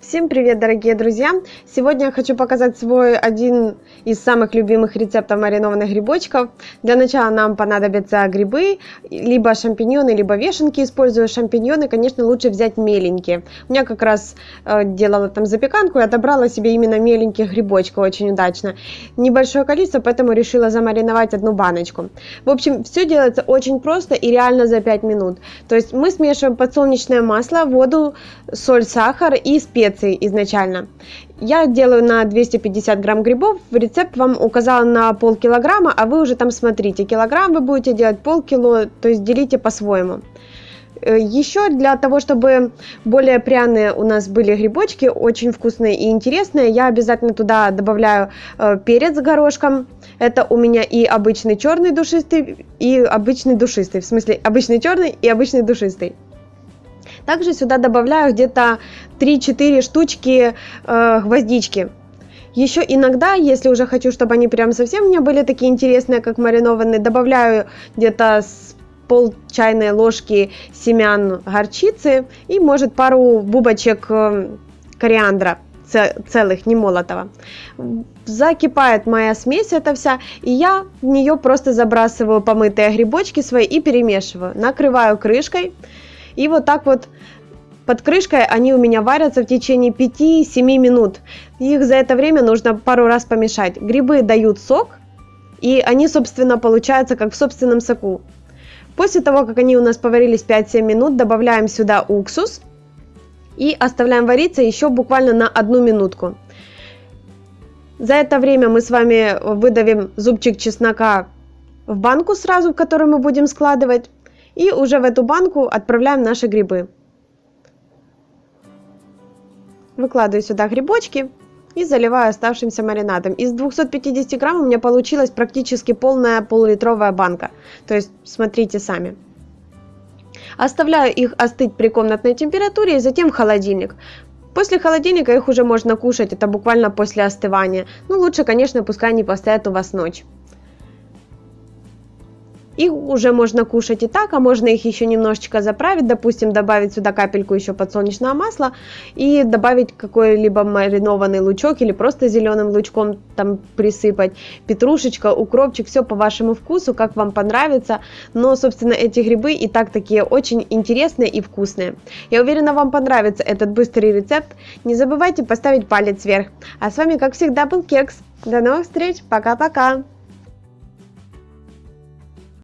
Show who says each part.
Speaker 1: Всем привет, дорогие друзья! Сегодня я хочу показать свой один из самых любимых рецептов маринованных грибочков. Для начала нам понадобятся грибы, либо шампиньоны, либо вешенки. Используя шампиньоны, конечно, лучше взять меленькие. У меня как раз э, делала там запеканку и отобрала себе именно меленьких грибочков очень удачно. Небольшое количество, поэтому решила замариновать одну баночку. В общем, все делается очень просто и реально за 5 минут. То есть мы смешиваем подсолнечное масло, воду, соль, сахар и специи специи изначально. Я делаю на 250 грамм грибов, рецепт вам указала на полкилограмма, а вы уже там смотрите, килограмм вы будете делать полкило, то есть делите по-своему. Э, Еще для того, чтобы более пряные у нас были грибочки, очень вкусные и интересные, я обязательно туда добавляю э, перец с горошком. Это у меня и обычный черный душистый, и обычный душистый. В смысле, обычный черный и обычный душистый. Также сюда добавляю где-то 3-4 штучки э, гвоздички. Еще иногда, если уже хочу, чтобы они прям совсем не были такие интересные, как маринованные, добавляю где-то с пол чайной ложки семян горчицы и, может, пару бубочек э, кориандра целых, не молотого. Закипает моя смесь эта вся, и я в нее просто забрасываю помытые грибочки свои и перемешиваю. Накрываю крышкой. И вот так вот под крышкой они у меня варятся в течение 5-7 минут. Их за это время нужно пару раз помешать. Грибы дают сок, и они, собственно, получаются как в собственном соку. После того, как они у нас поварились 5-7 минут, добавляем сюда уксус и оставляем вариться еще буквально на одну минутку. За это время мы с вами выдавим зубчик чеснока в банку сразу, в которую мы будем складывать. И уже в эту банку отправляем наши грибы. Выкладываю сюда грибочки и заливаю оставшимся маринадом. Из 250 грамм у меня получилась практически полная полулитровая банка. То есть смотрите сами. Оставляю их остыть при комнатной температуре и затем в холодильник. После холодильника их уже можно кушать, это буквально после остывания. Ну лучше, конечно, пускай они постоят у вас ночь. Их уже можно кушать и так, а можно их еще немножечко заправить, допустим, добавить сюда капельку еще подсолнечного масла и добавить какой-либо маринованный лучок или просто зеленым лучком там присыпать, петрушечка, укропчик, все по вашему вкусу, как вам понравится, но, собственно, эти грибы и так такие очень интересные и вкусные. Я уверена, вам понравится этот быстрый рецепт. Не забывайте поставить палец вверх. А с вами, как всегда, был Кекс. До новых встреч, пока-пока!